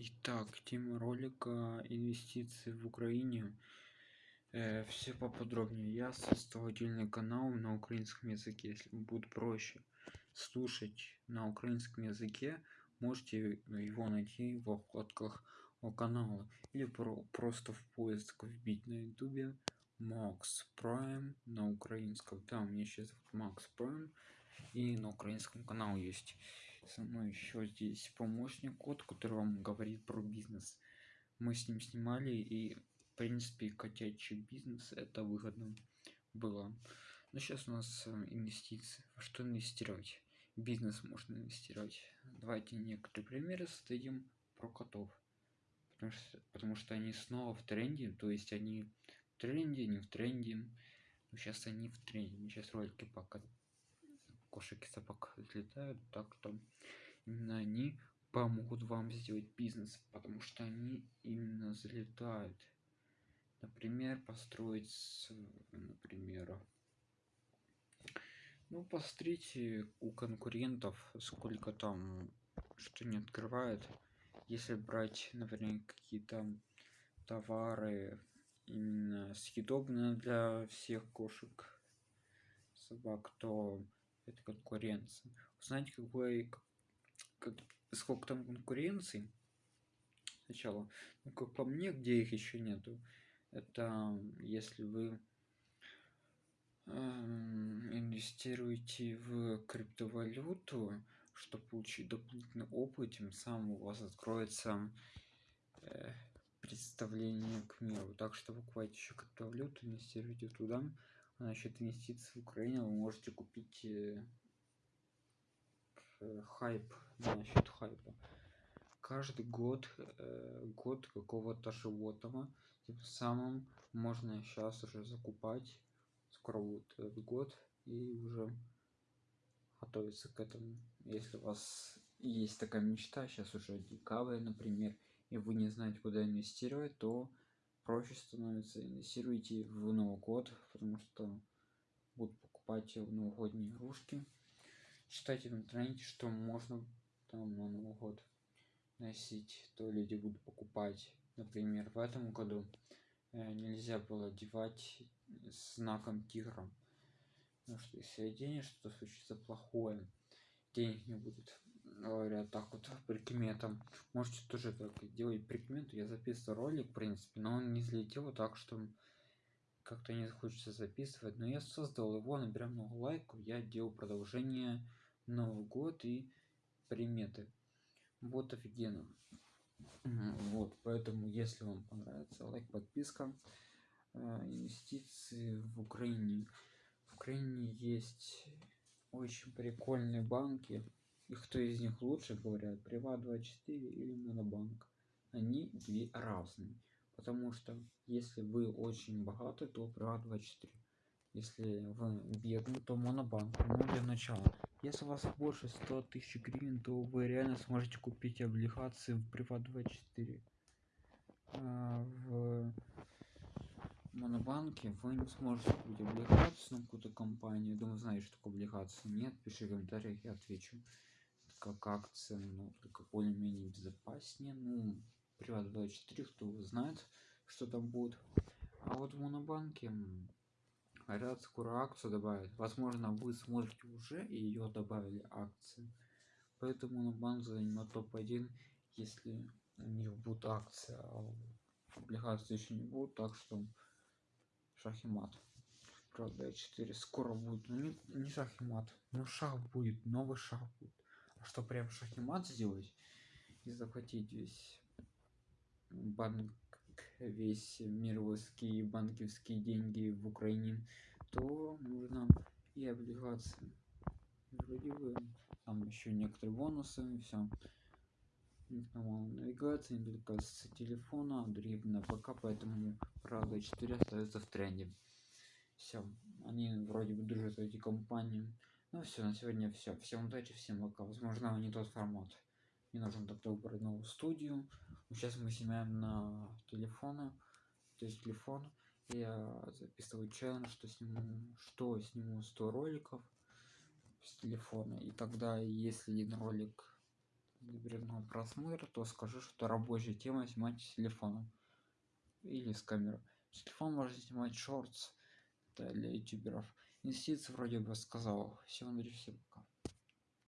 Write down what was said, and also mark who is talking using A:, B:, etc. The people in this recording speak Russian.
A: Итак, тема ролика инвестиции в Украине. Э, все поподробнее. Я создал отдельный канал на украинском языке. Если будет проще слушать на украинском языке, можете его найти в вкладках о канала или про просто в поиск вбить на ютубе Max Prime на украинском. Там мне сейчас Max Prime и на украинском канал есть со мной еще здесь помощник кот который вам говорит про бизнес. Мы с ним снимали и в принципе котячий бизнес это выгодно было. Но сейчас у нас э, инвестиции. Во что инвестировать? Бизнес можно инвестировать. Давайте некоторые примеры создадим про котов. Потому что потому что они снова в тренде то есть они в тренде не в тренде. Но сейчас они в тренде. Сейчас ролики пока кошек и собак взлетают так что именно они помогут вам сделать бизнес потому что они именно залетают например построить например ну посмотрите у конкурентов сколько там что не открывает. Если брать например какие-то товары именно съедобные для всех кошек собак то это конкуренция. Знаете какой как, сколько там конкуренции сначала ну, как по мне где их еще нету это если вы инвестируете в криптовалюту чтобы получить дополнительный опыт тем самым у вас откроется э, представление к миру. Так что покупайте еще криптовалюту инвестируйте туда насчет инвестиций в украине вы можете купить э, хайп насчет хайпа. Каждый год э, год какого-то животного тем самым можно сейчас уже закупать скоро будет этот год и уже готовиться к этому. Если у вас есть такая мечта сейчас уже декабрь например и вы не знаете куда инвестировать то проще становится инвестируйте в новый год потому что будут покупать новогодние игрушки читайте в интернете что можно там на новый год носить. То люди будут покупать например в этом году э, нельзя было одевать знаком тигра потому что если оденешь что случится плохое денег не будет говорят так вот прикметам. Можете тоже так делать прикмету я записывал ролик в принципе но он не взлетел так что как-то не хочется записывать. Но я создал его наберем много лайков я делал продолжение новый год и приметы. Вот офигенно. Вот поэтому если вам понравится лайк подписка э, инвестиции в украине. В украине есть очень прикольные банки кто из них лучше говорят приват 24 или монобанк они две разные. Потому что если вы очень богаты то приват 24 если вы бедный то монобанк ну для начала. Если у вас больше 100 тысяч гривен то вы реально сможете купить облигации в приват 24 а в монобанке вы не сможете купить облигацию на какую-то компанию. Думаю знаешь что такое облигации? Нет? Пиши в комментариях я отвечу как акция но только более-менее безопаснее ну приват 24 кто знает что там будет. А вот в монобанке говорят скоро акцию добавят. Возможно вы смотрите уже и ее добавили акции. Поэтому на банк займет топ-1 если у них будет акция а облигации еще не будет так что шах и мат правда 4 скоро будет ну не, не шах и мат но шаг будет новый шаг будет что прям шах и мат сделать и захватить весь банк весь мировские банковские деньги в украине то нужно и облигации. Вроде бы там еще некоторые бонусы и все навигация не только с телефона другие на ПК поэтому правда 4 остается в тренде. Все они вроде бы дружат эти компании ну все на сегодня все всем удачи всем пока. Возможно не тот формат. Мне нужно тогда выбрать новую студию. Сейчас мы снимаем на телефона то есть телефон. Я записываю челлендж что сниму что сниму 100 роликов с телефона. И тогда если один ролик запретного просмотра то скажу что рабочая тема снимать с телефона. Или с камеры. С телефона можно снимать шортс для ютуберов инвестиции вроде бы сказал все андрей всем пока